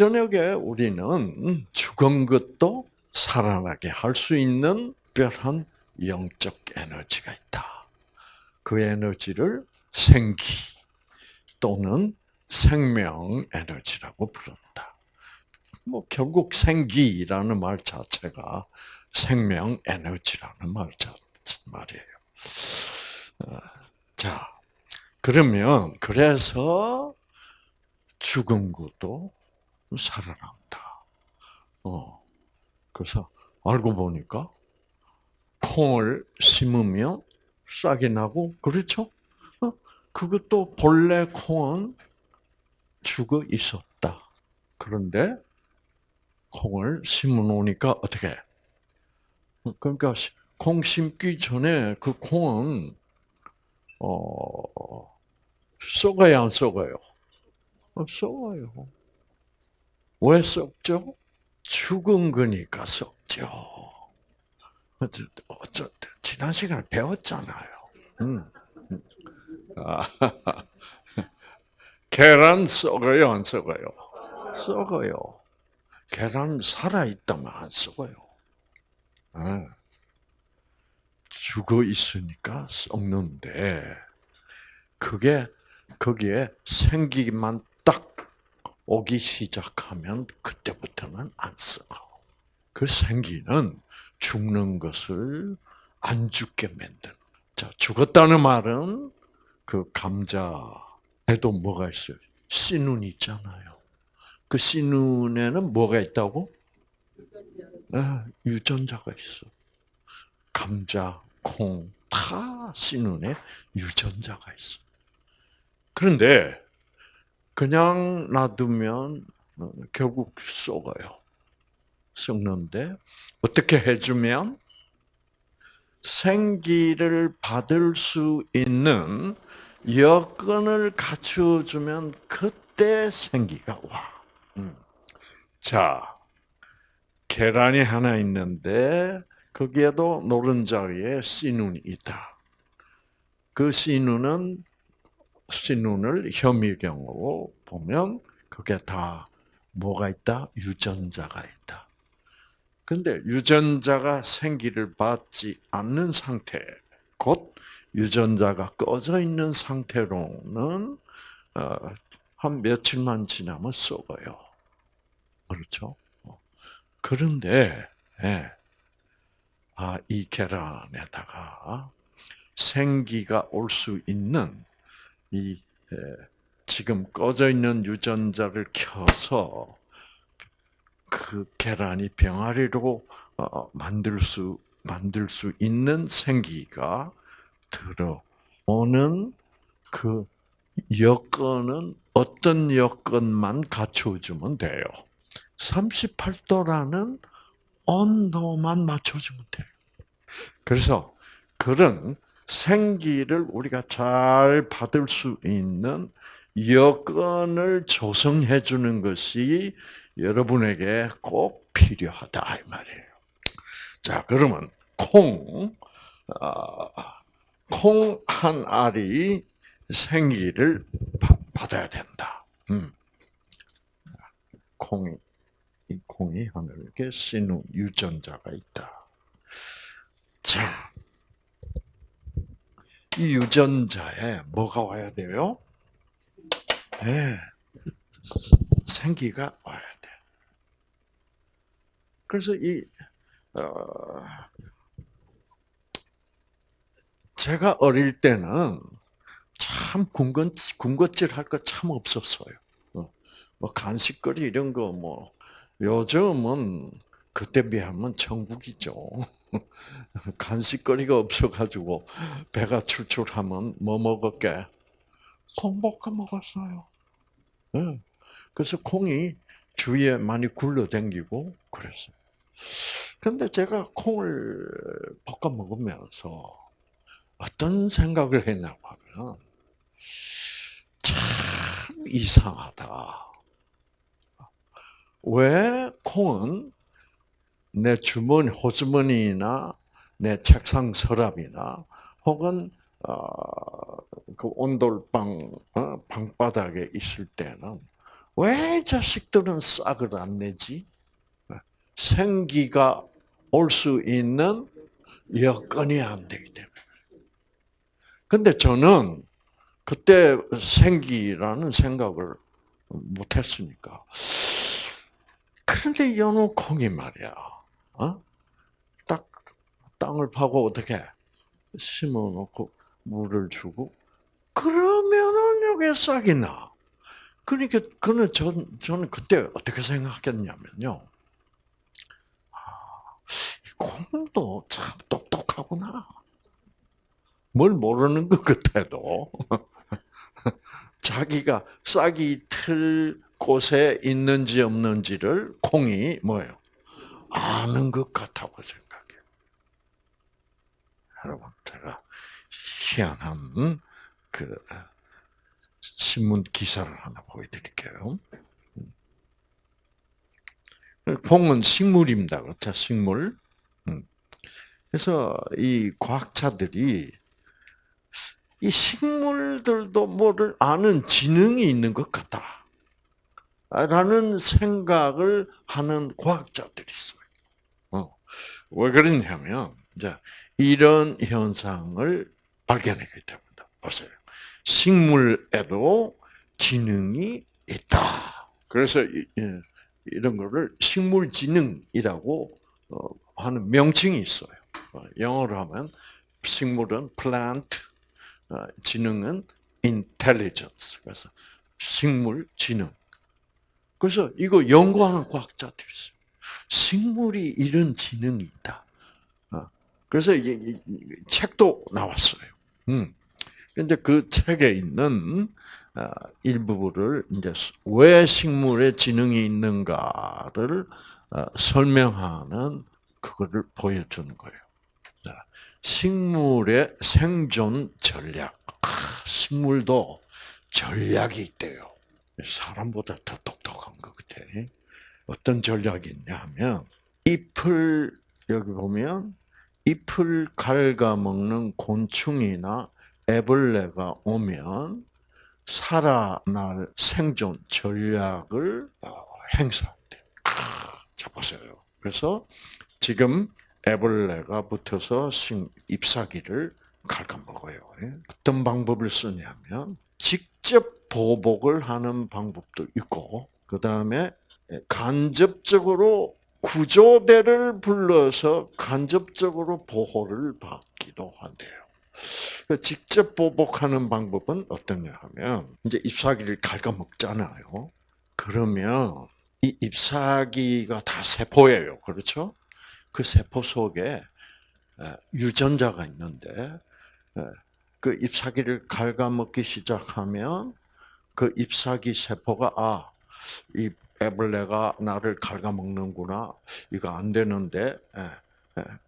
저녁에 우리는 죽은 것도 살아나게 할 수 있는 특별한 영적 에너지가 있다. 그 에너지를 생기 또는 생명 에너지라고 부른다. 뭐 결국 생기라는 말 자체가 생명 에너지라는 말 말이에요. 어, 자, 그러면 그래서 죽은 것도 살아난다. 어, 그래서 알고 보니까 콩을 심으면 싹이 나고 그렇죠? 어, 그것도 본래 콩은 죽어 있었다. 그런데 콩을 심어 놓으니까 어떻게? 그러니까 콩 심기 전에 그 콩은 어 썩어야 안 썩어요? 어, 썩어요. 왜 썩죠? 죽은 거니까 썩죠. 어쩌, 지난 시간에 배웠잖아요. 음. 아, 계란 썩어요, 안 썩어요? 썩어요. 계란 살아있다면 안 썩어요. 네. 죽어 있으니까 썩는데, 그게, 거기에 생기만 딱 오기 시작하면 그때부터는 안 썩어. 그 생기는 죽는 것을 안 죽게 만드는. 자, 죽었다는 말은 그 감자에도 뭐가 있어요? 씨눈 있잖아요. 그 씨눈에는 뭐가 있다고? 네, 유전자가 있어. 감자, 콩, 다 씨눈에 유전자가 있어. 그런데 그냥 놔두면 결국 썩어요. 썩는데 어떻게 해주면 생기를 받을 수 있는 여건을 갖추어주면 그때 생기가 와. 음. 자, 계란이 하나 있는데 거기에도 노른자위에 씨눈이 있다. 그 씨눈은 씨눈을 현미경으로 보면 그게 다 뭐가 있다? 유전자가 있다. 근데 유전자가 생기를 받지 않는 상태, 곧 유전자가 꺼져 있는 상태로는 어, 한 며칠만 지나면 썩어요. 그렇죠? 어. 그런데 예, 아, 이 계란에다가 생기가 올 수 있는 이 지금 꺼져 있는 유전자를 켜서 그 계란이 병아리로 어, 만들 수 만들 수 있는 생기가 들어오는 그 여건은 어떤 여건만 갖춰주면 돼요. 38도라는 온도만 맞춰주면 돼요. 그래서 그런 생기를 우리가 잘 받을 수 있는 여건을 조성해 주는 것이 여러분에게 꼭 필요하다 이 말이에요. 자, 그러면 콩, 어, 콩한 알이 생기를 받아야 된다. 음. 콩이 이 콩이 하늘에게 씨는 유전자가 있다. 자, 이 유전자에 뭐가 와야 돼요? 네, 생기가 와야 돼. 그래서 이 어, 제가 어릴 때는 참 군것 군것질 할 거 참 없었어요. 어, 뭐 간식거리 이런 거 뭐 요즘은 그때 비하면 천국이죠. 간식거리가 없어가지고 배가 출출하면 뭐 먹었게? 콩 볶아 먹었어요. 네. 그래서 콩이 주위에 많이 굴러댕기고 그랬어요. 근데 제가 콩을 볶아 먹으면서 어떤 생각을 했냐고 하면 참 이상하다. 왜 콩은 내 주머니, 호주머니나 내 책상 서랍이나 혹은 어, 그 온돌방 어, 방바닥에 있을 때는 왜 자식들은 싹을 안 내지? 생기가 올 수 있는 여건이 안 되기 때문에. 근데 저는 그때 생기라는 생각을 못 했으니까. 그런데 연호콩이 말이야. 어? 딱 땅을 파고 어떻게 심어 놓고 물을 주고 그러면은 여기에 싹이 나. 그러니까 그는 전 저는 그때 어떻게 생각했냐면요. 아, 이 콩도 참 똑똑하구나. 뭘 모르는 것 같아도 자기가 싹이 틀 곳에 있는지 없는지를 콩이 뭐예요? 아는 것 같다고 생각해요. 여러분, 제가 희한한 그 신문 기사를 하나 보여드릴게요. 콩은 식물입니다. 그렇죠? 식물. 음. 그래서 이 과학자들이 이 식물들도 뭐를 아는 지능이 있는 것 같다. 라는 생각을 하는 과학자들이 있어요. 어. 왜 그러냐면, 이제, 이런 현상을 발견하게 됩니다. 보세요. 식물에도 지능이 있다. 그래서 이런 거를 식물 지능이라고 어, 하는 명칭이 있어요. 어, 영어로 하면 식물은 plant, 어, 지능은 intelligence. 그래서 식물 지능. 그래서 이거 연구하는 과학자들이 있어요. 식물이 이런 지능이 있다. 그래서 책도 나왔어요. 음. 근데 그 책에 있는 일부를 이제 왜 식물에 지능이 있는가를 설명하는 그거를 보여주는 거예요. 식물의 생존 전략. 식물도 전략이 있대요. 사람보다 더 똑똑한 것 같아. 어떤 전략이 있냐 하면, 잎을, 여기 보면, 잎을 갉아먹는 곤충이나 애벌레가 오면 살아날 생존 전략을 어, 행사한대. 자, 보세요. 그래서 지금 애벌레가 붙어서 잎사귀를 갉아먹어요. 예? 어떤 방법을 쓰냐면 직접 보복을 하는 방법도 있고 그 다음에 간접적으로 구조대를 불러서 간접적으로 보호를 받기도 한대요. 그 직접 보복하는 방법은 어떠냐 하면 이제 잎사귀를 갉아먹잖아요. 그러면 이 잎사귀가 다 세포예요. 그렇죠? 그 세포 속에 유전자가 있는데 그 잎사귀를 갉아먹기 시작하면 그 잎사귀 세포가 아, 이 애벌레가 나를 갉아먹는구나. 이거 안 되는데.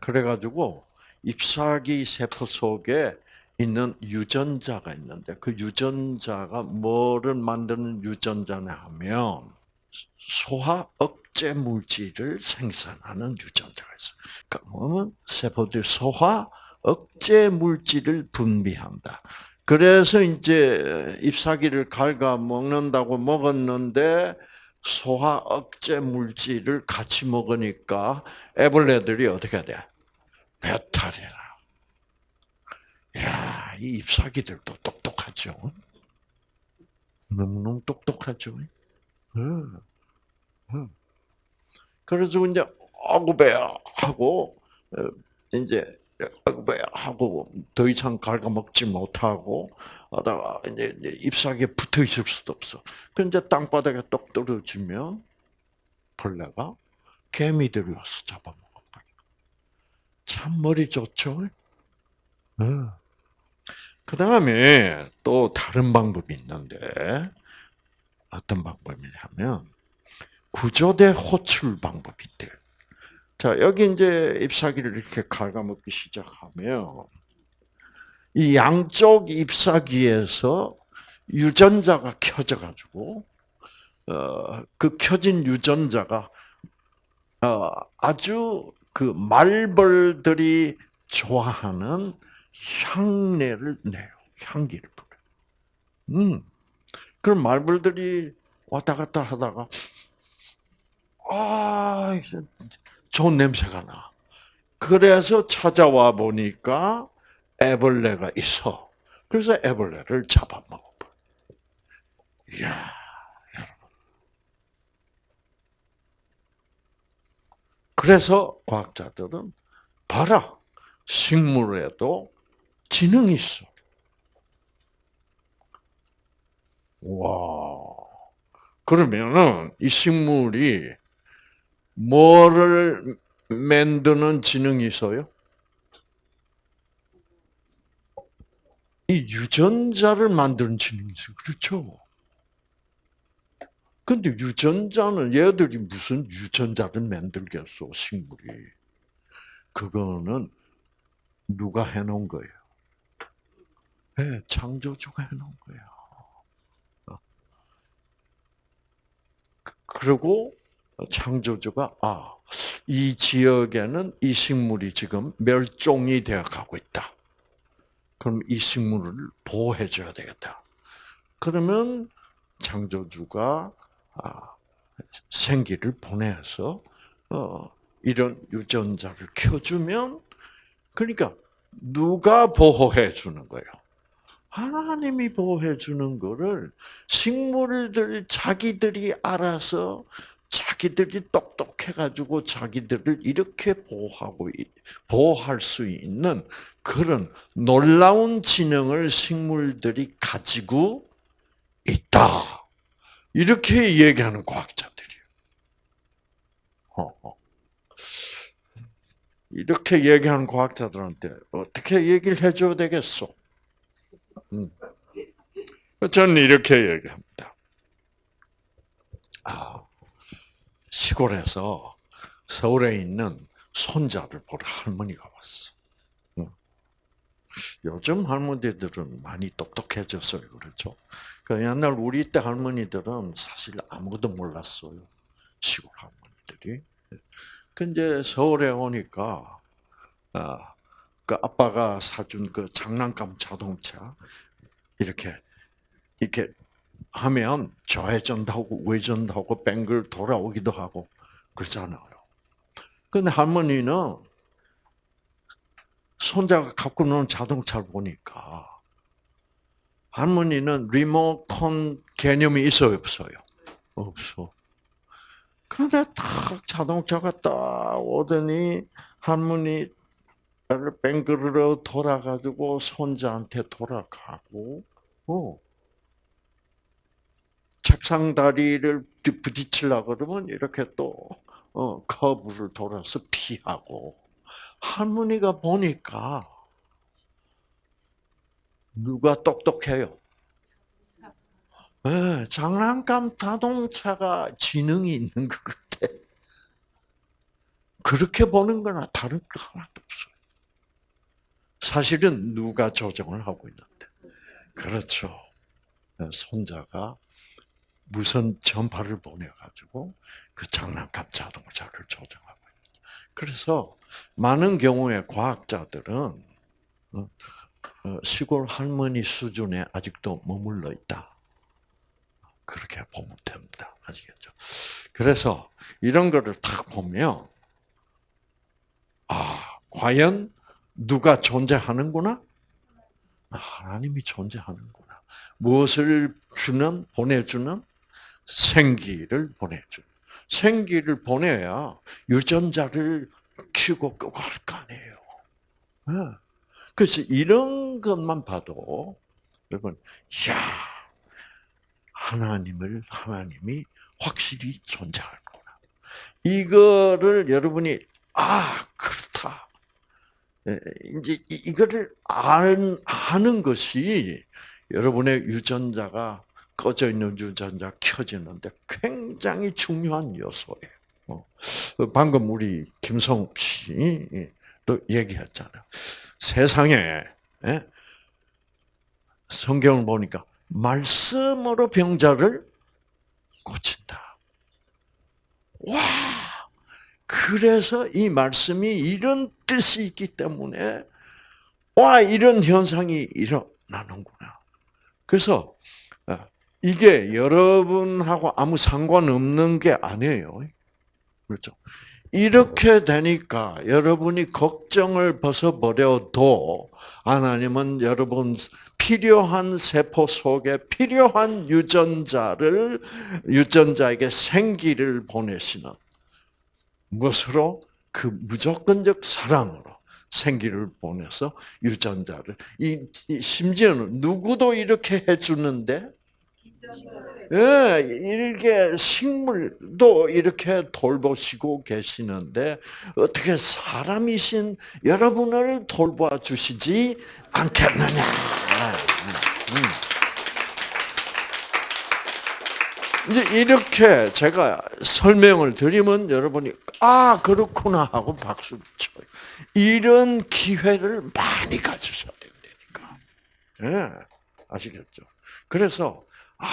그래가지고 잎사귀 세포 속에 있는 유전자가 있는데 그 유전자가 뭐를 만드는 유전자냐 하면 소화 억제 물질을 생산하는 유전자가 있어요. 그러면 세포들 소화 억제 물질을 분비한다. 그래서 이제 잎사귀를 갉아 먹는다고 먹었는데 소화 억제 물질을 같이 먹으니까 애벌레들이 어떻게 돼? 배탈이 나. 야, 이 잎사귀들도 똑똑하죠. 너무너무 똑똑하죠. 응. 응. 그래서 이제 아구 배야 하고 어, 이제 하고 더 이상 갉아먹지 못하고 하다가 이제 잎사귀에 붙어 있을 수도 없어. 그 이제 땅바닥에 똑 떨어지면 벌레가 개미들이 와서 잡아먹어. 참 머리 좋죠. 네. 그 다음에 또 다른 방법이 있는데 어떤 방법이냐면 구조대 호출 방법이 있대요. 자 여기 이제 잎사귀를 이렇게 갉아먹기 시작하면 이 양쪽 잎사귀에서 유전자가 켜져 가지고 어, 그 켜진 유전자가 어, 아주 그 말벌들이 좋아하는 향내를 내요. 향기를 부려. 음. 그럼 말벌들이 왔다 갔다 하다가 아 좋은 냄새가 나. 그래서 찾아와 보니까 애벌레가 있어. 그래서 애벌레를 잡아먹어버. 이야, 여러분. 그래서 과학자들은 봐라, 식물에도 지능이 있어. 와. 그러면은 이 식물이 뭐를 만드는 지능이 있어요? 이 유전자를 만드는 지능이 있어요. 그렇죠? 근데 유전자는 얘들이 무슨 유전자를 만들겠어, 식물이. 그거는 누가 해놓은 거예요? 네, 창조주가 해놓은 거예요. 그리고 창조주가 아, 이 지역에는 이 식물이 지금 멸종이 되어 가고 있다. 그럼 이 식물을 보호해 줘야 되겠다. 그러면 창조주가 아, 생기를 보내서 어, 이런 유전자를 켜주면 그러니까 누가 보호해 주는 거예요? 하나님이 보호해 주는 거를 식물들 자기들이 알아서 자기들이 똑똑해 가지고 자기들을 이렇게 보호하고 보호할 수 있는 그런 놀라운 지능을 식물들이 가지고 있다. 이렇게 얘기하는 과학자들이에요. 이렇게 얘기하는 과학자들한테 어떻게 얘기를 해줘야 되겠어? 음. 저는 이렇게 얘기합니다. 아, 시골에서 서울에 있는 손자를 보러 할머니가 왔어. 요즘 할머니들은 많이 똑똑해졌어요. 그렇죠? 그 옛날 우리 때 할머니들은 사실 아무것도 몰랐어요. 시골 할머니들이. 근데 서울에 오니까, 아, 그 아빠가 사준 그 장난감 자동차, 이렇게, 이렇게 하면 좌회전도 하고 우회전도 하고 뱅글 돌아오기도 하고 그러잖아요. 근데 할머니는 손자가 갖고 노는 자동차를 보니까 할머니는 리모컨 개념이 있어요, 없어요? 없어. 근데 딱 자동차가 딱 오더니 할머니 뱅그르르 돌아가지고 손자한테 돌아가고, 어. 책상 다리를 부딪히려고 그러면 이렇게 또, 어, 커브를 돌아서 피하고. 할머니가 보니까 누가 똑똑해요? 네, 장난감 자동차가 지능이 있는 것 같아. 그렇게 보는 거나 다른 거 하나도 없어요. 사실은 누가 조정을 하고 있는데. 그렇죠. 네, 손자가 무선 전파를 보내가지고 그 장난감 자동차를 조정하고 있다. 그래서 많은 경우에 과학자들은 어, 어, 시골 할머니 수준에 아직도 머물러 있다. 그렇게 보면 됩니다. 아시겠죠? 그래서 이런 거를 딱 보면 아 과연 누가 존재하는구나? 하나님이 존재하는구나. 무엇을 주는 보내주는 생기를 보내줘. 생기를 보내야 유전자를 키우고 끄고 할 거 아니에요. 네. 그래서 이런 것만 봐도 여러분, 야 하나님을 하나님이 확실히 존재하는구나. 이거를 여러분이 아 그렇다. 예, 이제 이거를 아는 것이 여러분의 유전자가 꺼져 있는 유전자 켜지는데 굉장히 중요한 요소예요. 어. 방금 우리 김성욱 씨도 얘기했잖아요. 세상에 예? 성경을 보니까 말씀으로 병자를 고친다. 와, 그래서 이 말씀이 이런 뜻이 있기 때문에 와 이런 현상이 일어나는구나. 그래서 어, 이게 여러분하고 아무 상관없는 게 아니에요. 그렇죠? 이렇게 되니까 여러분이 걱정을 벗어버려도 하나님은 여러분 필요한 세포 속에 필요한 유전자를 유전자에게 생기를 보내시는 무엇으로 그 무조건적 사랑으로 생기를 보내서 유전자를 이, 이 심지어는 누구도 이렇게 해주는데 예, 이렇게 식물도 이렇게 돌보시고 계시는데 어떻게 사람이신 여러분을 돌봐 주시지 않겠느냐? 음. 이제 이렇게 제가 설명을 드리면 여러분이 아 그렇구나 하고 박수 쳐요. 이런 기회를 많이 가지셔야 된다니까. 예, 아시겠죠? 그래서 아,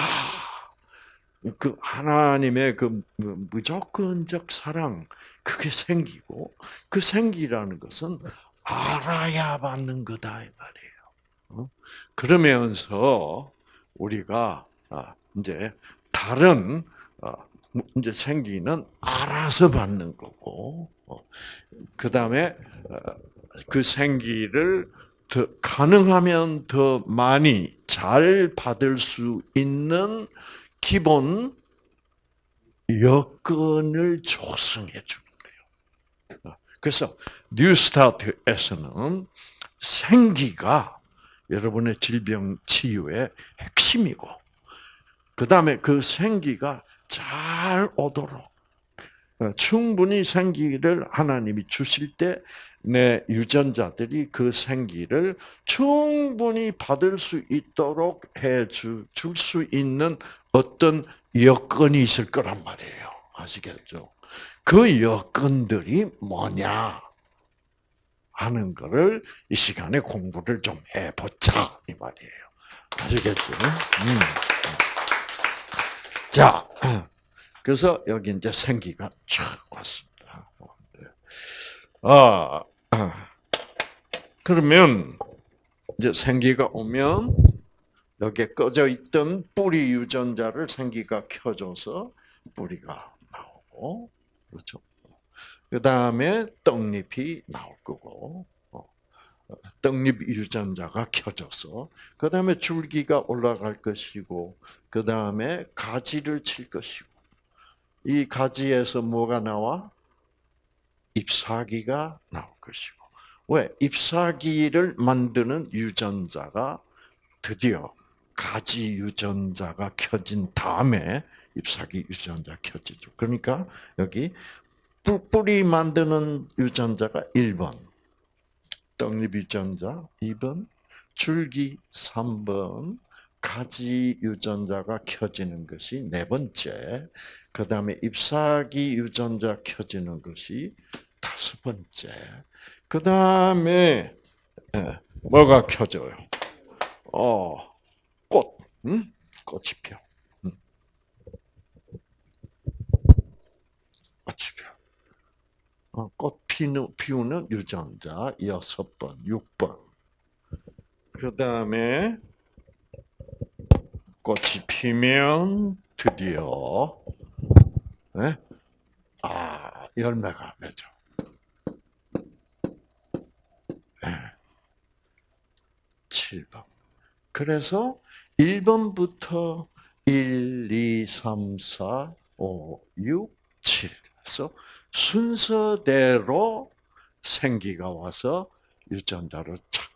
그 하나님의 그 무조건적 사랑 그게 생기고 그 생기라는 것은 알아야 받는 거다 이 말이에요. 어? 그러면서 우리가 아, 이제 다른 어, 이제 생기는 알아서 받는 거고 어, 그 다음에 그 생기를 더 가능하면 더 많이 잘 받을 수 있는 기본 여건을 조성해 주는 거예요. 그래서 뉴스타트에서는 생기가 여러분의 질병 치유의 핵심이고, 그 다음에 그 생기가 잘 오도록 충분히 생기를 하나님이 주실 때 내 유전자들이 그 생기를 충분히 받을 수 있도록 해줄 수 있는 어떤 여건이 있을 거란 말이에요. 아시겠죠? 그 여건들이 뭐냐 하는 거를 이 시간에 공부를 좀 해보자 이 말이에요. 아시겠죠? 음. 자, 그래서 여기 이제 생기가 쫙 왔습니다. 아, 그러면 이제 생기가 오면 여기에 꺼져 있던 뿌리 유전자를 생기가 켜줘서 뿌리가 나오고 그렇죠. 그 다음에 떡잎이 나올 거고 어, 떡잎 유전자가 켜져서 그 다음에 줄기가 올라갈 것이고 그 다음에 가지를 칠 것이고 이 가지에서 뭐가 나와? 잎사귀가 나올 것이고 왜 잎사귀를 만드는 유전자가 드디어 가지 유전자가 켜진 다음에 잎사귀 유전자 켜지죠. 그러니까 여기 뿌리 만드는 유전자가 1번, 떡잎 유전자 2번, 줄기 3번, 가지 유전자가 켜지는 것이 네 번째, 그 다음에 잎사귀 유전자 켜지는 것이 다섯 번째. 그 다음에 예, 뭐가 켜져요? 어, 꽃, 응? 꽃이 펴. 응. 꽃이 펴. 어, 꽃 피는, 피우는 유전자 여섯 번, 육 번. 그 다음에 꽃이 피면 드디어 네? 아 열매가. 네. 7번. 그래서 1번부터 1, 2, 3, 4, 5, 6, 7. 그래서 순서대로 생기가 와서 유전자를 착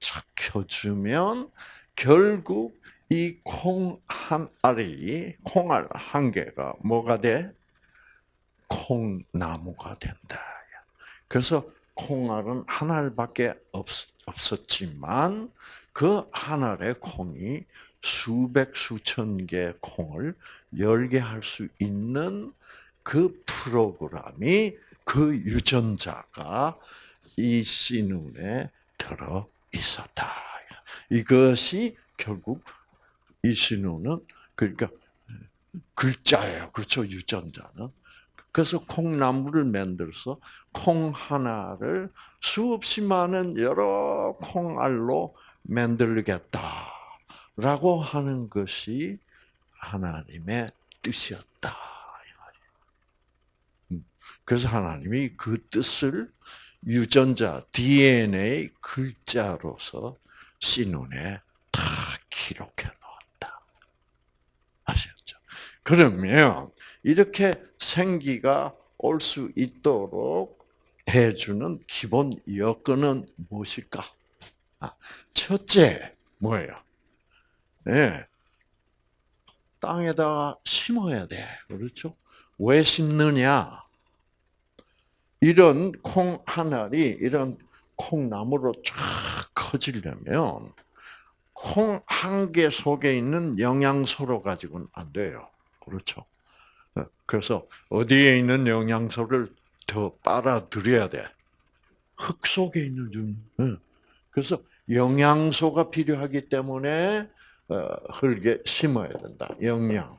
착 켜주면 결국 이 콩 한 알이, 콩알 한 개가 뭐가 돼? 콩나무가 된다. 그래서 콩알은 한 알밖에 없, 없었지만 그 한 알의 콩이 수백 수천 개의 콩을 열게 할 수 있는 그 프로그램이 그 유전자가 이 씨눈에 들어 있었다. 이것이 결국 이 신호는 그러니까 글자예요. 그렇죠. 유전자는. 그래서 콩나무를 만들어서 콩 하나를 수없이 많은 여러 콩알로 만들겠다라고 하는 것이 하나님의 뜻이었다. 음, 그래서 하나님이 그 뜻을 유전자 DNA 글자로서 씨눈에 다 기록해? 그러면 이렇게 생기가 올 수 있도록 해주는 기본 여건은 무엇일까? 아, 첫째 뭐예요? 네. 땅에다가 심어야 돼. 그렇죠? 왜 심느냐? 이런 콩 하나리, 이런 콩나무로 쫙 커지려면 콩 한 개 속에 있는 영양소로 가지고는 안 돼요. 그렇죠? 그래서 어디에 있는 영양소를 더 빨아들여야 돼? 흙 속에 있는 좀. 그래서 영양소가 필요하기 때문에 어, 흙에 심어야 된다. 영양.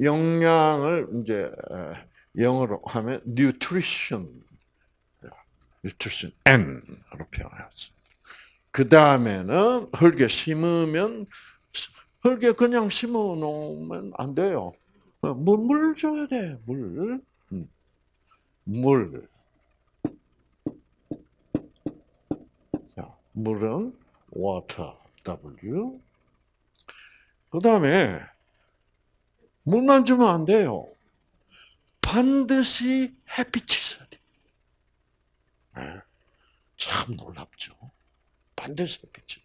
영양을 이제 영어로 하면 nutrition, nutrition N으로 표현했어. 그 다음에는 흙에 심으면 흙에 그냥 심어 놓으면 안 돼요. 어, 물, 물 줘야 돼, 물. 음. 물. 자, 물은 water, W. 그 다음에, 물만 주면 안 돼요. 반드시 햇빛이 있어야 돼. 네. 참 놀랍죠. 반드시 햇빛이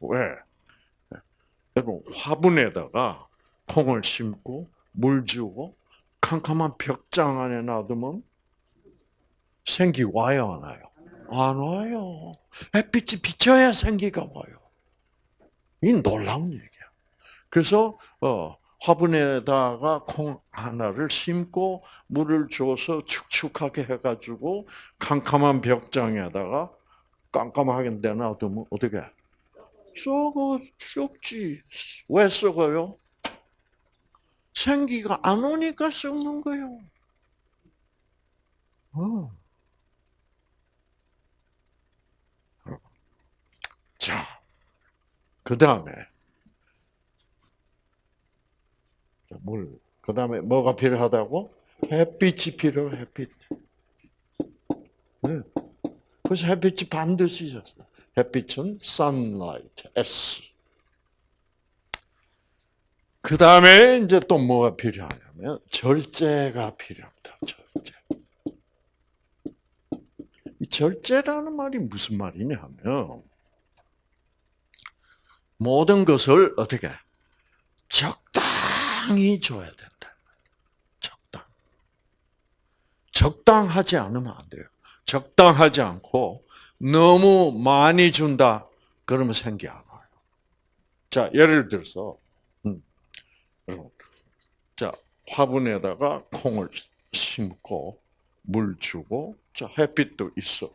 왜? 여러분, 화분에다가 콩을 심고 물 주고 캄캄한 벽장 안에 놔두면 생기 와요 안 와요? 안 와요. 햇빛이 비쳐야 생기가 와요. 이 놀라운 얘기야. 그래서 어, 화분에다가 콩 하나를 심고 물을 줘서 축축하게 해가지고 캄캄한 벽장에다가 깜깜하게 내놔두면 어떻게? 썩어 썩지. 왜 썩어요? 생기가 안 오니까 썩는 거예요. 어. 자, 그 다음에 물. 그 다음에 뭐가 필요하다고? 햇빛이 필요해. 햇빛. 네. 그래서 햇빛이 반드시 있었어. 햇빛은 sunlight, S. 그 다음에 이제 또 뭐가 필요하냐면 절제가 필요합니다. 절제. 이 절제라는 말이 무슨 말이냐면 모든 것을 어떻게 적당히 줘야 된다. 적당. 적당하지 않으면 안 돼요. 적당하지 않고 너무 많이 준다. 그러면 생기 안 와요. 자, 예를 들어서 자, 화분에다가 콩을 심고 물 주고 자, 햇빛도 있어.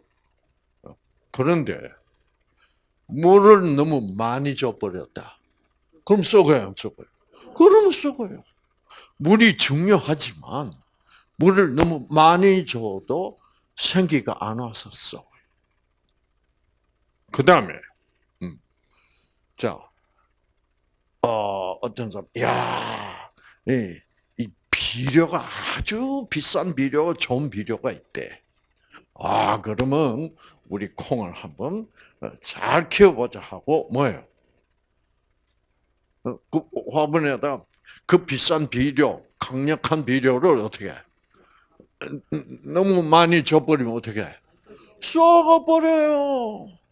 그런데 물을 너무 많이 줘버렸다. 그럼 썩어요, 안 썩어요? 그러면 썩어요. 물이 중요하지만 물을 너무 많이 줘도 생기가 안 와서 썩어요. 그 다음에, 음. 자, 어, 어떤 사람, 야, 이, 이 비료가 아주 비싼 비료, 좋은 비료가 있대. 아, 그러면 우리 콩을 한번 잘 키워보자 하고 뭐예요? 어, 그 화분에다 그 비싼 비료, 강력한 비료를 어떻게 해? 너무 많이 줘버리면 어떻게 해? 썩어버려요.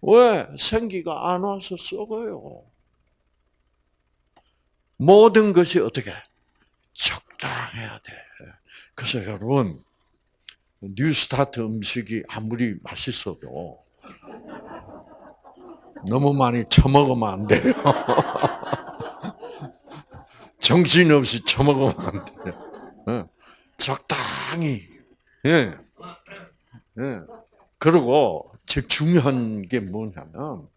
왜? 생기가 안 와서 썩어요. 모든 것이 어떻게? 적당해야 돼. 그래서 여러분, 뉴스타트 음식이 아무리 맛있어도 너무 많이 처먹으면 안 돼요. 정신없이 처먹으면 안 돼요. 적당히. 예. 예. 그리고 제일 중요한 게 뭐냐면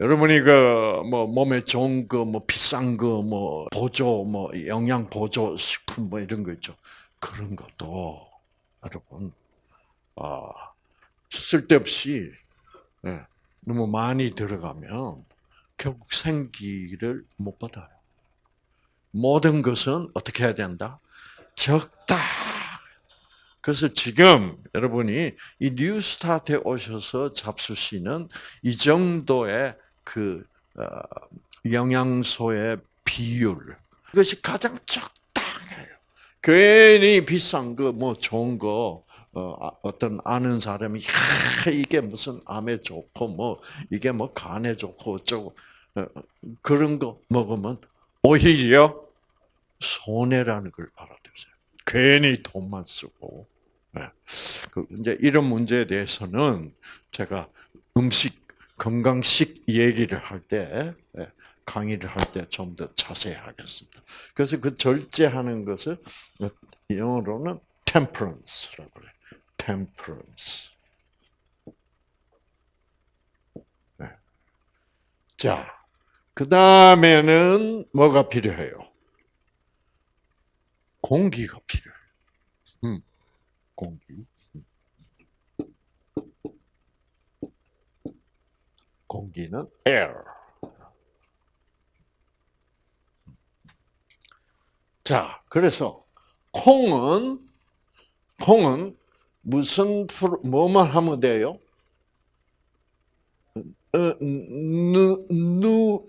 여러분이 그 뭐 몸에 좋은 거 뭐 비싼 거 뭐 보조 뭐 영양 보조 식품 뭐 이런 거 있죠. 그런 것도 여러분 아 쓸데없이 예, 너무 많이 들어가면 결국 생기를 못 받아요. 모든 것은 어떻게 해야 된다? 적다. 그래서 지금 여러분이 이 뉴스타트에 오셔서 잡수시는 이 정도의 그 어, 영양소의 비율 이것이 가장 적당해요. 괜히 비싼 거 뭐 좋은 거 어, 어떤 아는 사람이 야, 이게 무슨 암에 좋고 뭐 이게 뭐 간에 좋고 어쩌고 어, 그런 거 먹으면 오히려 손해라는 걸 알아두세요. 괜히 돈만 쓰고. 네. 그 이제 이런 문제에 대해서는 제가 음식 건강식 얘기를 할때 네, 강의를 할 때 좀 더 자세히 하겠습니다. 그래서 그 절제하는 것을 영어로는 temperance라고 그래요. temperance. 네. 자, 그 다음에는 뭐가 필요해요? 공기가 필요해요. 음, 공기. 공기는 air. 자, 그래서 콩은 콩은 무슨 프로, 뭐만 하면 돼요? 어, 누, 누,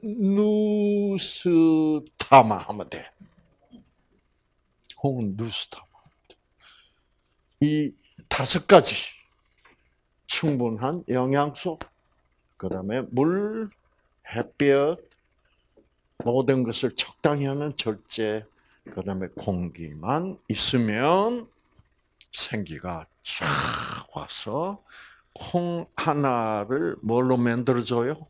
누스타마 하면 돼. 콩은 누스타마. 이 다섯 가지 충분한 영양소, 그 다음에 물, 햇볕, 모든 것을 적당히 하는 절제, 그 다음에 공기만 있으면 생기가 쫙 와서 콩 하나를 뭘로 만들어줘요?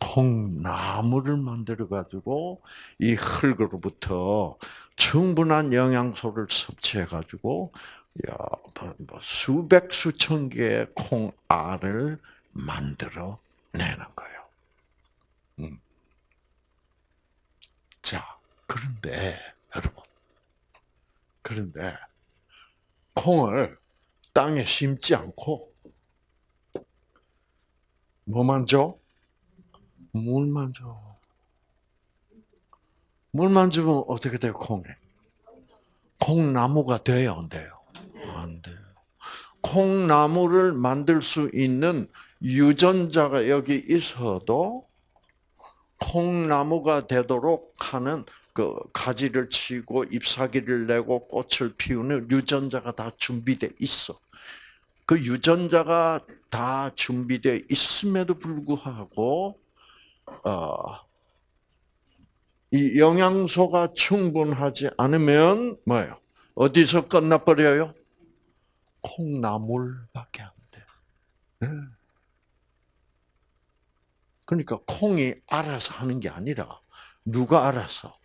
콩나무를 만들어 가지고 이 흙으로부터 충분한 영양소를 섭취해 가지고 야, 뭐, 뭐 수백 수천 개의 콩알을 만들어 내는 거예요. 음. 자, 그런데 여러분, 그런데 콩을 땅에 심지 않고 뭐만 줘? 물만 줘. 물만 주면 어떻게 돼요, 콩에? 콩나무가 돼요, 안 돼요? 안 돼요. 콩나무를 만들 수 있는 유전자가 여기 있어도 콩나무가 되도록 하는 그 가지를 치고 잎사귀를 내고 꽃을 피우는 유전자가 다 준비돼 있어. 그 유전자가 다 준비돼 있음에도 불구하고 어, 이 영양소가 충분하지 않으면 뭐예요? 어디서 끝나버려요? 콩나물밖에 안 돼. 네. 그러니까 콩이 알아서 하는 게 아니라 누가 알아서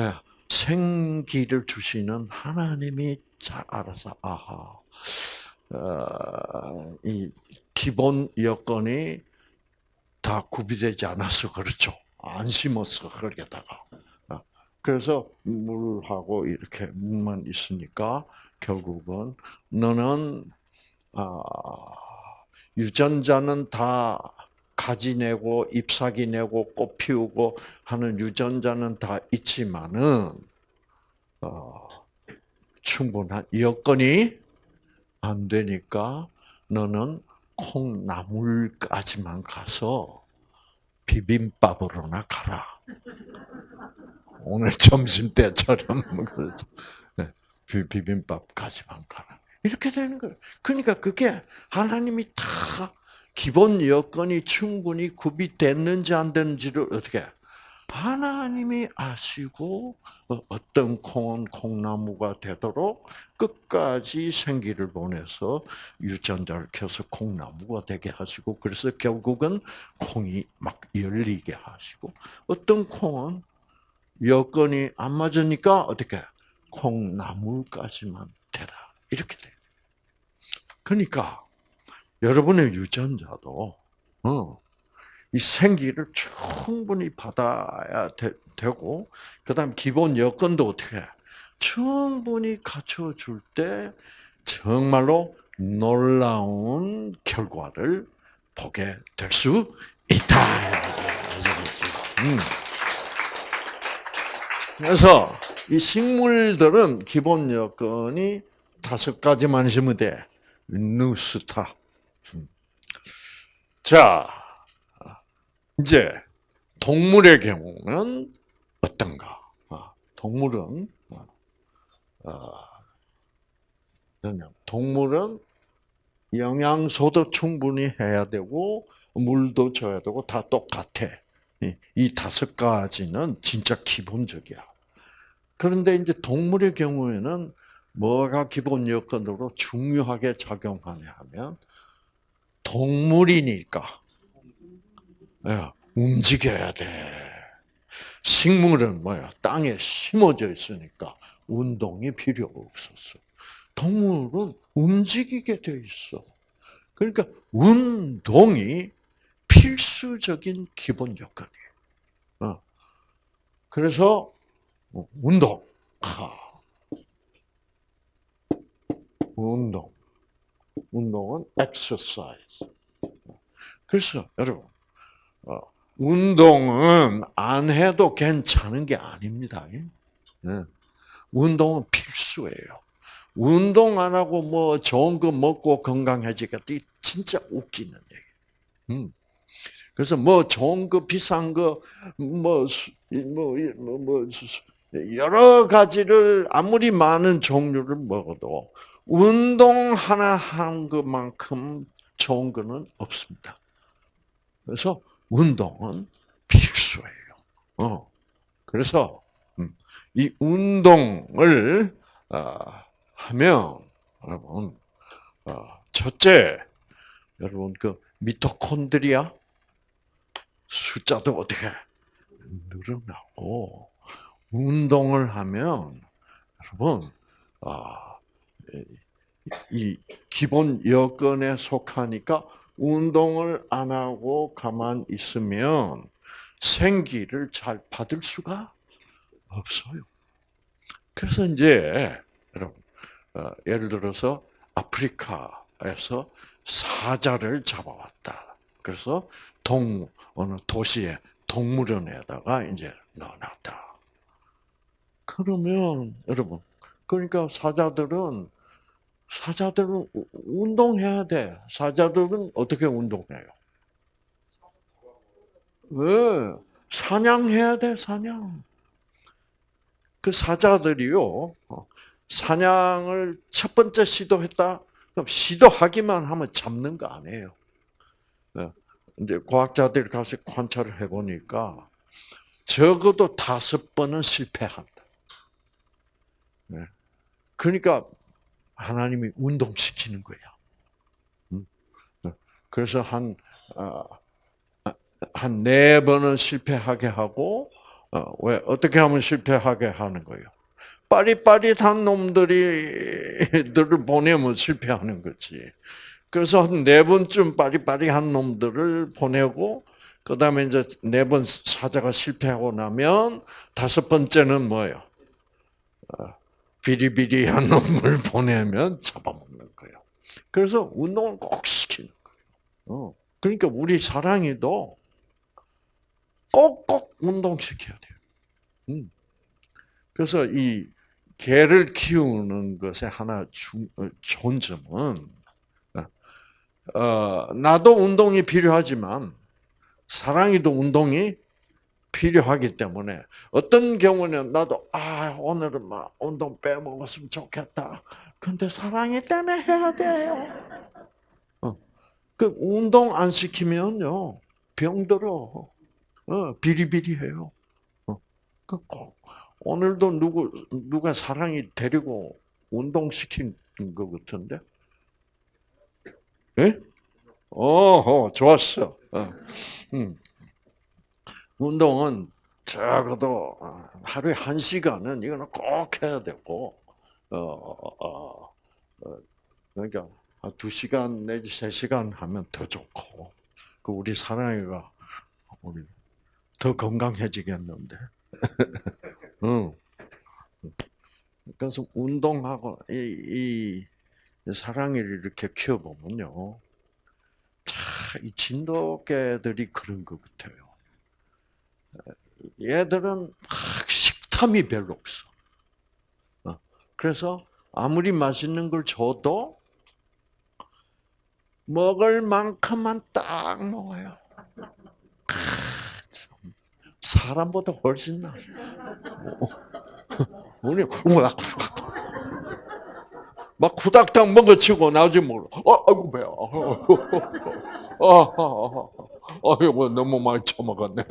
예, 생기를 주시는 하나님이 잘 알아서 아하 어, 이 기본 여건이 다 구비되지 않아서 그렇죠. 안 심었어 거기다가. 어, 그래서 물하고 이렇게 물만 있으니까 결국은 너는 아, 유전자는 다 가지 내고 잎사귀 내고 꽃 피우고 하는 유전자는 다 있지만은 어, 충분한 여건이 안 되니까 너는 콩나물까지만 가서 비빔밥으로나 가라. 오늘 점심 때처럼 그래서 네, 비빔밥까지만 가라. 이렇게 되는 거예요. 그러니까 그게 하나님이 다 기본 여건이 충분히 구비됐는지 안 됐는지를 어떻게 하나님이 아시고 어, 어떤 콩은 콩나무가 되도록 끝까지 생기를 보내서 유전자를 켜서 콩나무가 되게 하시고 그래서 결국은 콩이 막 열리게 하시고 어떤 콩은 여건이 안 맞으니까 어떻게 콩나물까지만 되라 이렇게 돼. 그러니까 여러분의 유전자도 어, 이 생기를 충분히 받아야 되, 고 그다음 기본 여건도 어떻게 해? 충분히 갖춰줄 때 정말로 놀라운 결과를 보게 될 수 있다. 음. 그래서 이 식물들은 기본 여건이 다섯 가지만 있으면 돼. 누스타. 음. 자, 이제 동물의 경우는 어떤가? 아, 동물은 어, 동물은 영양소도 충분히 해야 되고 물도 줘야 되고 다 똑같아. 이 다섯 가지는 진짜 기본적이야. 그런데 이제 동물의 경우에는 뭐가 기본 여건으로 중요하게 작용하냐 하면 동물이니까 예, 움직여야 돼. 식물은 뭐야? 땅에 심어져 있으니까 운동이 필요 없었어. 동물은 움직이게 돼 있어. 그러니까 운동이 필수적인 기본 요건이에요. 어. 그래서 뭐 운동, 하. 운동, 운동은 exercise. 그래서 여러분, 어, 운동은 안 해도 괜찮은 게 아닙니다. 네. 운동은 필수예요. 운동 안 하고 뭐 좋은 거 먹고 건강해지겠다. 진짜 웃기는 얘기. 음. 그래서 뭐 좋은 거 비싼 거뭐뭐 뭐, 뭐, 여러 가지를 아무리 많은 종류를 먹어도 운동 하나 한 것만큼 좋은 거는 없습니다. 그래서 운동은 필수예요. 어. 그래서 음, 이 운동을 어, 하면 여러분 어, 첫째 여러분 그 미토콘드리아 숫자도 어떻게 늘어나고 운동을 하면 여러분 아, 이 기본 여건에 속하니까 운동을 안 하고 가만 있으면 생기를 잘 받을 수가 없어요. 그래서 이제 여러분 어, 예를 들어서 아프리카에서 사자를 잡아왔다. 그래서 동 어느 도시에 동물원에다가 이제 넣어놨다. 그러면 여러분 그러니까 사자들은 사자들은 운동해야 돼. 사자들은 어떻게 운동해요? 왜? 사냥해야 돼, 사냥. 그 사자들이요, 어, 사냥을 첫 번째 시도했다? 그럼 시도하기만 하면 잡는 거 아니에요. 네. 이제 과학자들이 가서 관찰을 해보니까 적어도 다섯 번은 실패한다. 네. 그러니까 하나님이 운동시키는 거야. 음. 네. 그래서 한, 아, 한네 번은 실패하게 하고, 어, 왜, 어떻게 하면 실패하게 하는 거예요? 빠릿빠릿한 놈들이, 들을 보내면 실패하는 거지. 그래서 한 네 번쯤 빠릿빠릿한 놈들을 보내고, 그 다음에 이제 네 번 사자가 실패하고 나면, 다섯 번째는 뭐예요? 어, 비리비리한 놈을 보내면 잡아먹는 거예요. 그래서 운동을 꼭 시키는 거예요. 어. 그러니까 우리 사랑이도 꼭꼭 운동시켜야 돼요. 음. 그래서 이 개를 키우는 것의 하나 어, 좋은 점은 어, 나도 운동이 필요하지만 사랑이도 운동이 필요하기 때문에 어떤 경우는 나도 아 오늘은 막 운동 빼먹었으면 좋겠다. 근데 사랑이 때문에 해야 돼요. 어. 그 운동 안 시키면요 병들어. 어, 비리비리해요. 어. 그꼭 오늘도 누구 누가 사랑이 데리고 운동 시킨 것 같은데? 예? 어, 좋았어. 어. 음. 운동은 적어도 어, 하루에 한 시간은 이거는 꼭 해야 되고, 어, 어, 어, 그러니까 두 시간 내지 세 시간 하면 더 좋고, 그 우리 사랑이가 우리 더 건강해지겠는데. 응. 그래서 운동하고 이, 이 사랑이를 이렇게 키워보면요, 참 이 진돗개들이 그런 것 같아요. 얘들은 식탐이 별로 없어. 어, 그래서 아무리 맛있는 걸 줘도 먹을 만큼만 딱 먹어요. 사람보다 훨씬 나. 우리 막, 막 후닥닥 먹어치고 나중에 먹어. 어, 아이고 배야. 어, 어, 어, 어, 이거 너무 많이 처먹었네.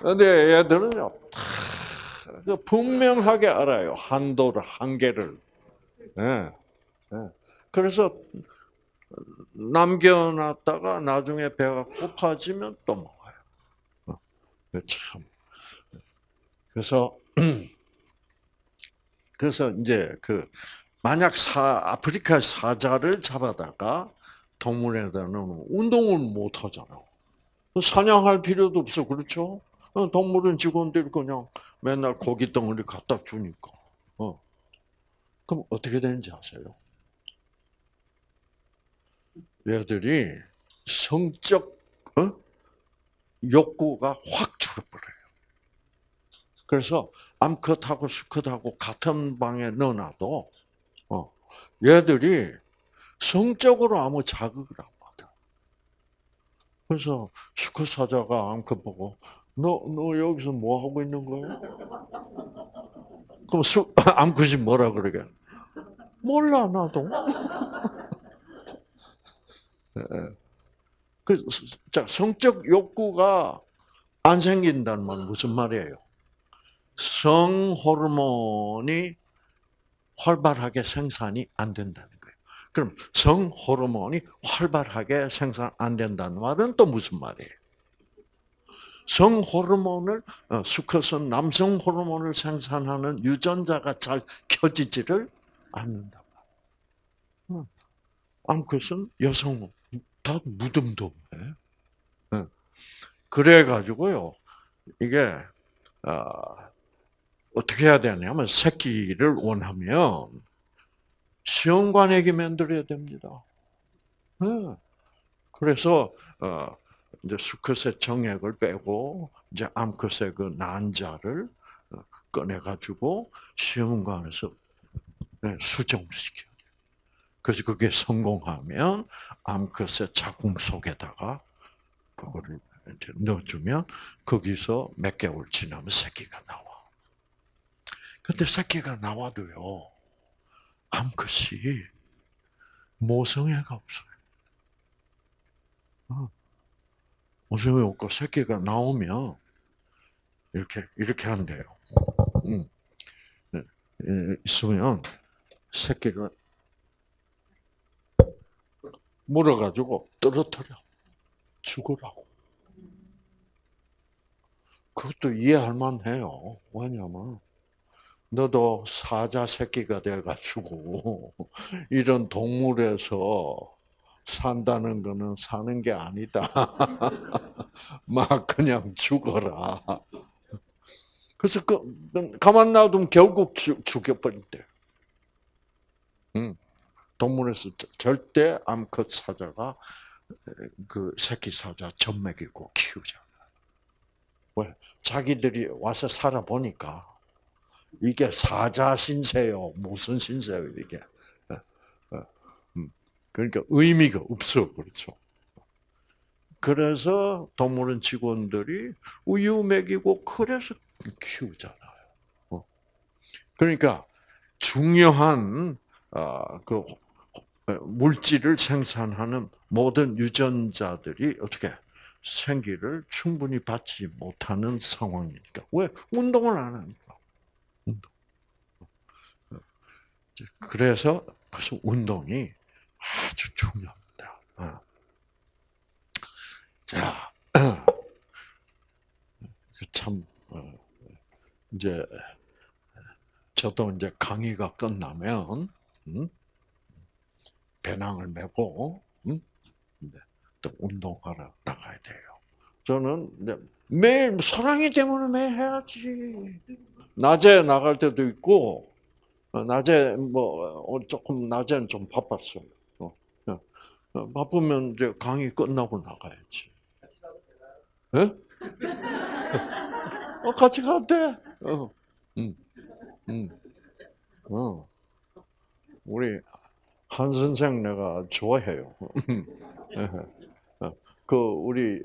근데 얘들은요, 그 분명하게 알아요. 한도를, 한계를. 예. 예. 그래서 남겨놨다가 나중에 배가 고파지면 또 먹어요. 어, 참. 그래서 그래서 이제 그 만약 사 아프리카 사자를 잡아다가 동물에다는 운동을 못 하잖아. 사냥할 필요도 없어, 그렇죠? 어, 동물은 직원들이 그냥 맨날 고기 덩어리 갖다 주니까. 어. 그럼 어떻게 되는지 아세요? 얘들이 성적 어? 욕구가 확 줄어버려요. 그래서 암컷하고 수컷하고 같은 방에 넣어놔도 어, 얘들이 성적으로 아무 자극을 안 받아. 그래서 수컷 사자가 암컷 보고 너, 너 여기서 뭐 하고 있는 거야? 그럼 수, 암컷이 뭐라 그러게? 몰라, 나도. 예, 예. 그, 자, 성적 욕구가 안 생긴다는 말 무슨 말이에요? 성 호르몬이 활발하게 생산이 안 된다는. 그럼 성 호르몬이 활발하게 생산 안 된다는 말은 또 무슨 말이에요? 성 호르몬을 어, 수컷은 남성 호르몬을 생산하는 유전자가 잘 켜지지를 않는다. 어. 암컷은 여성 다 무덤덤해. 어. 그래 가지고요. 이게 어떻게 해야 되냐면 새끼를 원하면 시험관에게 만들어야 됩니다. 그래서 이제 수컷의 정액을 빼고 이제 암컷의 그 난자를 어, 꺼내 가지고 시험관에서 네, 수정을 시켜요. 그래서 그게 성공하면 암컷의 자궁 속에다가 그거를 넣어주면 거기서 몇 개월 지나면 새끼가 나와. 근데 새끼가 나와도요, 암컷이 모성애가 없어요. 어. 모성애 없고 새끼가 나오면 이렇게 이렇게 한대요. 음. 네. 있으면 새끼가 물어가지고 떨어뜨려 죽으라고. 그것도 이해할 만해요. 왜냐면 너도 사자 새끼가 돼가지고 이런 동물에서 산다는 거는 사는 게 아니다. 막 그냥 죽어라. 그래서 그, 가만 놔두면 결국 죽여버린대. 응. 동물에서 절대 암컷 사자가 그 새끼 사자 젖먹이고 키우잖아. 왜? 자기들이 와서 살아보니까 이게 사자 신세요. 무슨 신세요, 이게. 어, 어, 음. 그러니까 의미가 없어. 그렇죠. 그래서 동물원 직원들이 우유 먹이고 그래서 키우잖아요. 어. 그러니까 중요한 그 물질을 생산하는 모든 유전자들이 어떻게 생기를 충분히 받지 못하는 상황이니까 왜 운동을 안 하니까. 그래서 그래서 운동이 아주 중요합니다. 어. 자, 참 어, 이제 저도 이제 강의가 끝나면 음, 배낭을 메고 음, 또 운동하러 나가야 돼요. 저는 매일 사랑이 때문에 매일 해야지. 낮에 나갈 때도 있고 어, 낮에 뭐 어, 조금 낮에는 좀 바빴어. 어, 바쁘면 이제 강의 끝나고 나가야지. 어? 어, 같이 가도 돼. 어, 음, 음, 어. 우리 한 선생 내가 좋아해요. 어, 그 우리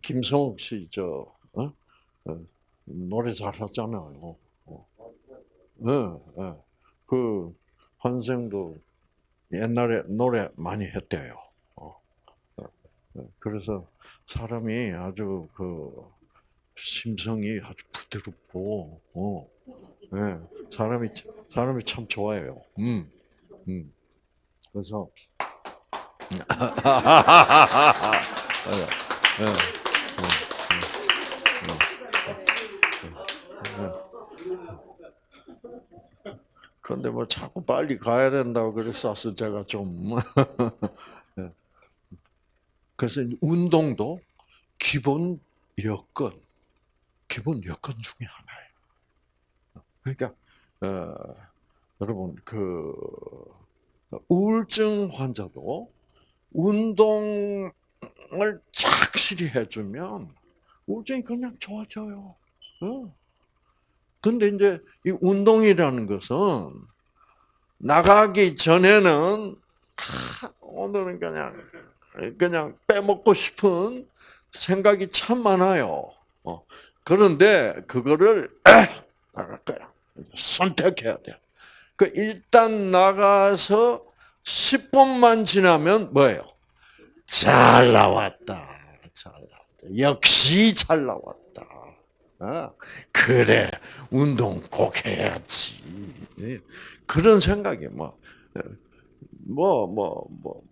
김성욱 씨저 어? 어, 노래 잘하잖아요. 어. 네, 네. 그 한생도 옛날에 노래 많이 했대요. 어. 어. 그래서 사람이 아주 그 심성이 아주 부드럽고, 어, 네. 사람이 사람이 참 좋아해요. 음, 음. 그래서 네, 네, 그런데 뭐 자꾸 빨리 가야 된다고 그랬어서 제가 좀 그래서 운동도 기본 여건, 기본 여건 중에 하나예요. 그러니까 어, 여러분 그 우울증 환자도 운동을 착실히 해주면 우울증이 그냥 좋아져요. 어. 근데 이제 이 운동이라는 것은 나가기 전에는 아, 오늘은 그냥 그냥 빼먹고 싶은 생각이 참 많아요. 어. 그런데 그거를 나갈 거야. 선택해야 돼. 그 일단 나가서 10분만 지나면 뭐예요? 잘 나왔다. 잘 나왔다. 역시 잘 나왔다. 어? 그래, 운동 꼭 해야지. 예. 그런 생각이 뭐, 뭐, 뭐, 뭐,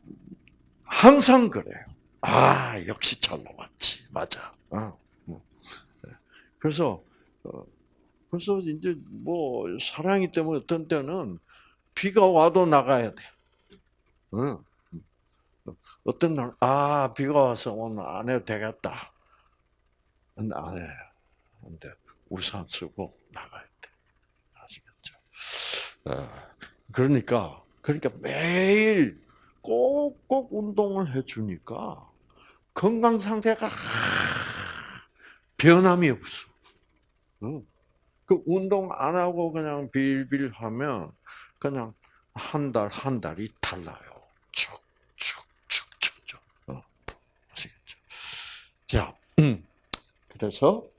항상 그래요. 아, 역시 잘 나왔지. 맞아. 어. 뭐. 예. 그래서, 어, 그래서 이제 뭐, 사랑이 때문에 어떤 때는 비가 와도 나가야 돼. 응. 어떤 날, 아, 비가 와서 오늘 안 해도 되겠다. 안 해. 근데 우산 쓰고 나가야 돼. 아시겠죠? 아, 그러니까, 그러니까 매일 꼭꼭 운동을 해주니까 건강 상태가 변함이 없어. 응. 그 운동 안 하고 그냥 빌빌 하면 그냥 한 달, 한 달이 달라요. 쭉 쭉 쭉 쭉쭉. 어, 아시겠죠? 자, 음. 그래서 자,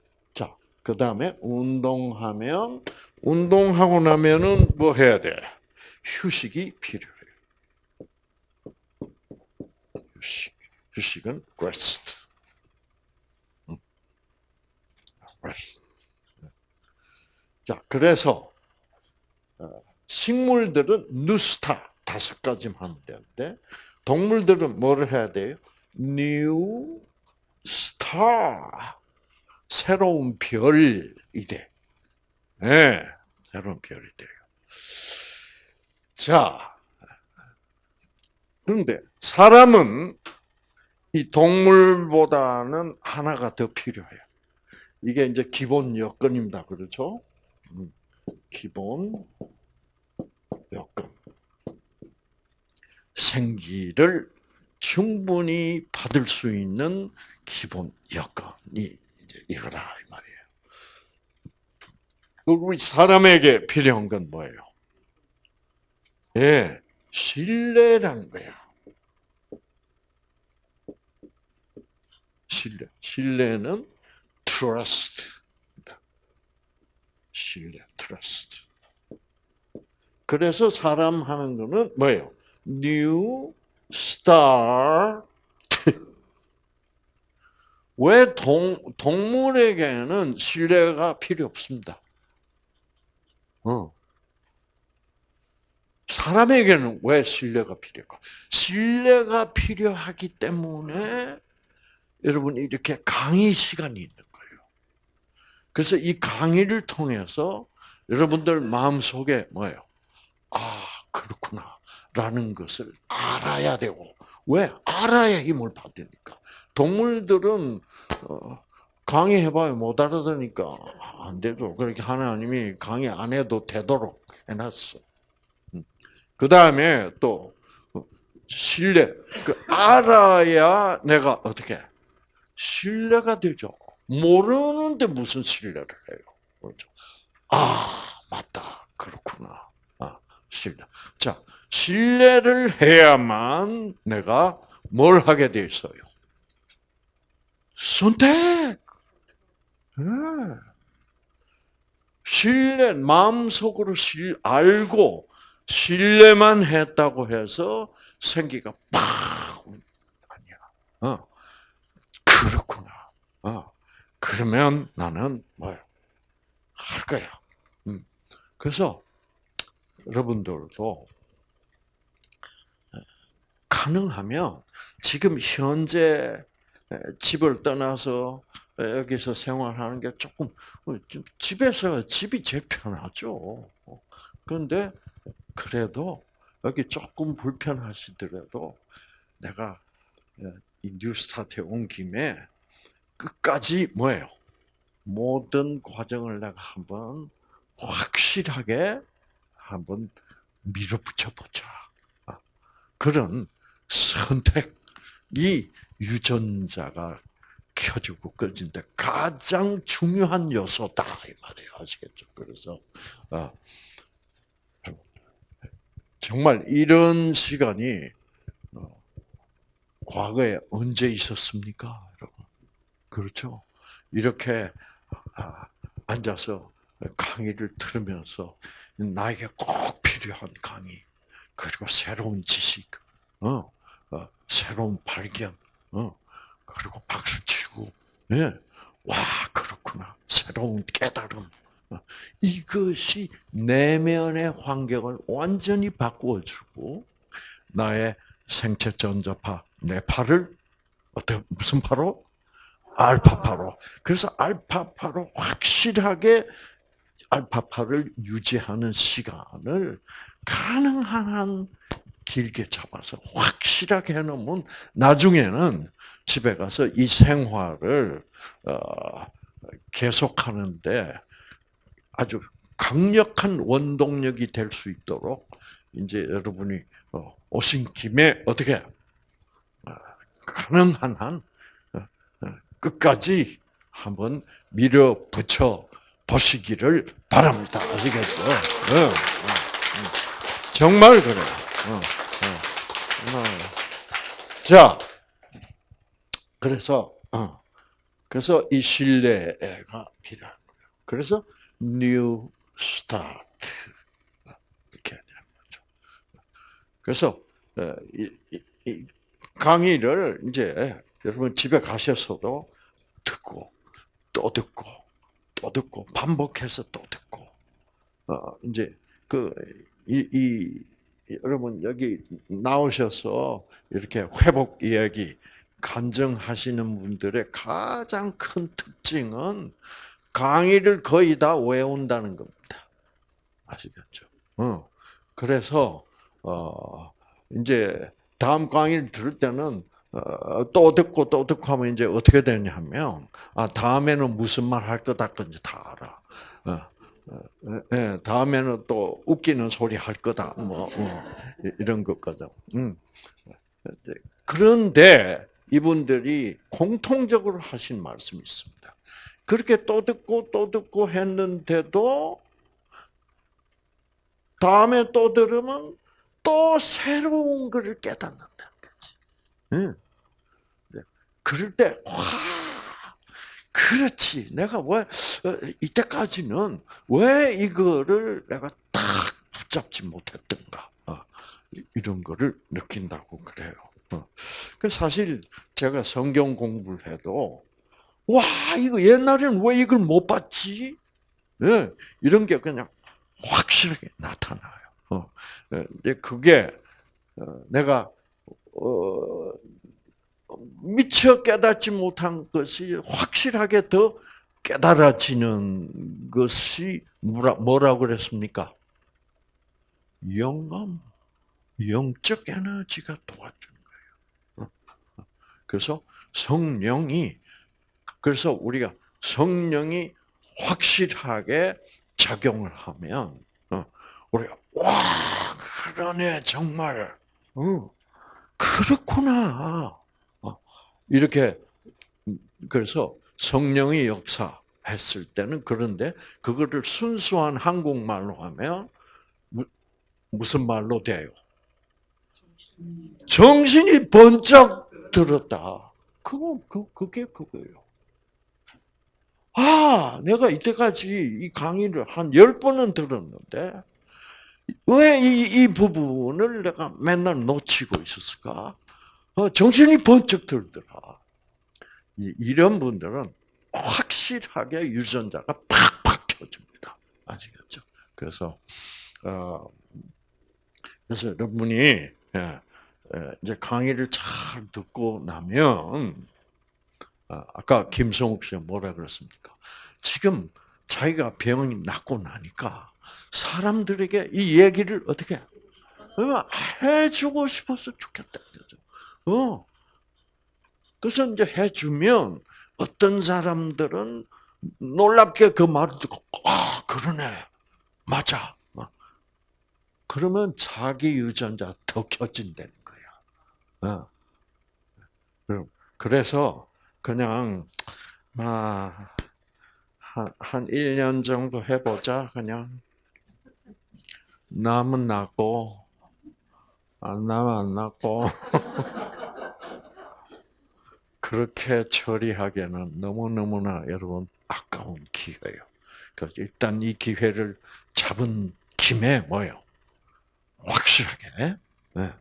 그 다음에 운동하면 운동하고 나면은 뭐 해야 돼? 휴식이 필요해요. 휴식. 휴식은 rest. rest. 자, 그래서 식물들은 누스타 다섯 가지만 하면 되는데 동물들은 뭐를 해야 돼요? new star 새로운 별이 돼. 네, 새로운 별이 돼요. 자, 그런데 사람은 이 동물보다는 하나가 더 필요해요. 이게 이제 기본 여건입니다. 그렇죠? 음, 기본 여건. 생기를 충분히 받을 수 있는 기본 여건이 이제 이거다 이 말이에요. 우리 사람에게 필요한 건 뭐예요? 예, 신뢰란 거야. 신뢰. 신뢰는 trust. 신뢰, trust. 그래서 사람 하는 거는 뭐예요? New start. 왜 동, 동물에게는 신뢰가 필요 없습니다. 어. 사람에게는 왜 신뢰가 필요할까? 신뢰가 필요하기 때문에 여러분 이렇게 강의 시간이 있는 거예요. 그래서 이 강의를 통해서 여러분들 마음 속에 뭐예요? 아 그렇구나 라는 것을 알아야 되고 왜 알아야 힘을 받으니까 동물들은 어, 강의해봐야 못 알아듣니까 안 되죠. 그렇게 하나님이 강의 안 해도 되도록 해놨어. 음. 그 다음에 또 신뢰. 그 알아야 내가 어떻게 신뢰가 되죠. 모르는데 무슨 신뢰를 해요. 그렇죠. 아, 맞다. 그렇구나. 아, 신뢰. 자, 신뢰를 해야만 내가 뭘 하게 돼 있어요? 선택. 네. 신뢰, 마음속으로 실, 알고, 신뢰만 했다고 해서 생기가 팍! 아니야. 어. 그렇구나. 어. 그러면 나는 뭐야? 할 거야. 음. 그래서 여러분들도 가능하면 지금 현재 집을 떠나서 여기서 생활하는 게 조금 어, 집에서 집이 제일 편하죠. 그런데 그래도 여기 조금 불편하시더라도 내가 이 뉴스타트에 온 김에 끝까지 뭐예요? 모든 과정을 내가 한번 확실하게 한번 밀어붙여 보자. 아, 그런 선택이 유전자가 켜지고 꺼진데 가장 중요한 요소다 이 말이에요. 아시겠죠? 그래서 아, 정말 이런 시간이 어, 과거에 언제 있었습니까, 여러분? 그렇죠? 이렇게 아, 앉아서 강의를 들으면서 나에게 꼭 필요한 강의 그리고 새로운 지식, 어, 어, 새로운 발견, 어, 그리고 박수 치고, 예, 와 그렇구나 새로운 깨달음. 어, 이것이 내면의 환경을 완전히 바꾸어주고 나의 생체 전자파 뇌파를 어떻게 무슨 파로? 알파파로. 그래서 알파파로 확실하게 알파파를 유지하는 시간을 가능한 한 길게 잡아서 확실하게 해놓으면 나중에는 집에 가서 이 생활을 어, 계속하는데 아주 강력한 원동력이 될 수 있도록 이제 여러분이 어, 오신 김에 어떻게 어, 가능한 한 끝까지 한번 밀어붙여 보시기를 바랍니다. 아시겠죠? 네. 정말 그래요. 자, 그래서 그래서 이 신뢰가 필요한 거예요. 그래서 new start 이렇게 되는 거죠. 그래서 이, 이 강의를 이제 여러분 집에 가셔서도 듣고 또 듣고 또 듣고 반복해서 또 듣고 어 이제 그이 이, 여러분 여기 나오셔서 이렇게 회복 이야기 간증하시는 분들의 가장 큰 특징은 강의를 거의 다 외운다는 겁니다. 아시겠죠? 어. 그래서 어 이제 다음 강의를 들을 때는 어, 또 듣고 또 듣고 하면 이제 어떻게 되냐면 아 다음에는 무슨 말 할 거다 건지 다 알아. 어, 어, 예, 다음에는 또 웃기는 소리 할 거다. 뭐, 뭐 이런 것거든. 음. 그런데 이분들이 공통적으로 하신 말씀이 있습니다. 그렇게 또 듣고 또 듣고 했는데도 다음에 또 들으면 또 새로운 것을 깨닫는다. 응. 네. 그럴 때, 와, 그렇지. 내가 왜, 어, 이때까지는 왜 이거를 내가 딱 붙잡지 못했던가. 어, 이런 거를 느낀다고 그래요. 어. 그 사실 제가 성경 공부를 해도, 와, 이거 옛날에는 왜 이걸 못 봤지? 네. 이런 게 그냥 확실하게 나타나요. 네. 그게 내가 어, 미처 깨닫지 못한 것이 확실하게 더 깨달아지는 것이 뭐라, 뭐라고 그랬습니까? 영감, 영적 에너지가 도와주는 거예요. 그래서 성령이, 그래서 우리가 성령이 확실하게 작용을 하면, 어, 우리가, 와, 그러네, 정말. 그렇구나. 어, 이렇게 그래서 성령의 역사 했을 때는 그런데 그거를 순수한 한국말로 하면 무- 무슨 말로 돼요? 정신이 번쩍 들었다. 그거 그 그게 그거예요. 아, 내가 이때까지 이 강의를 한 열 번은 들었는데 왜 이 이 부분을 내가 맨날 놓치고 있었을까? 어, 정신이 번쩍 들더라. 이- 이런 분들은 확실하게 유전자가 팍팍 켜집니다. 아시겠죠? 그래서 어, 그래서 여러분이 예, 예, 이제 강의를 잘 듣고 나면 아, 아까 김성욱 씨가 뭐라 그랬습니까? 지금 자기가 병이 낫고 나니까 사람들에게 이 얘기를 어떻게 어, 해주고 싶어서 좋겠다. 어. 그래서 이제 해주면 어떤 사람들은 놀랍게 그 말을 듣고 아 그러네 맞아. 어. 그러면 자기 유전자 더 켜진다는 거야. 어. 그래서 그냥 아, 한, 한 1년 정도 해보자 그냥 남은 낫고 안 나면 안 낫고 그렇게 처리하기에는 너무너무나 여러분 아까운 기회예요. 그래서 일단 이 기회를 잡은 김에 뭐요? 확실하게, 네,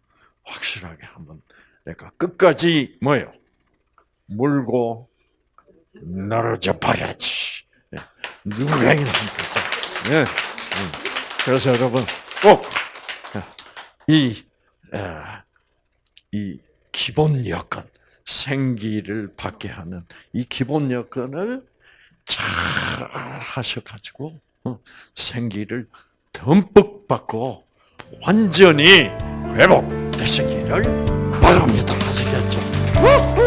확실하게 한번 내가 끝까지 뭐요? 물고 떨어져 버려야지. 네, 거죠. 네. 음. 그래서 여러분 꼭이 이 기본 여건 생기를 받게 하는 이 기본 여건을 잘 하셔가지고 어, 생기를 듬뿍 받고 완전히 회복되시기를 바랍니다. 아시겠죠?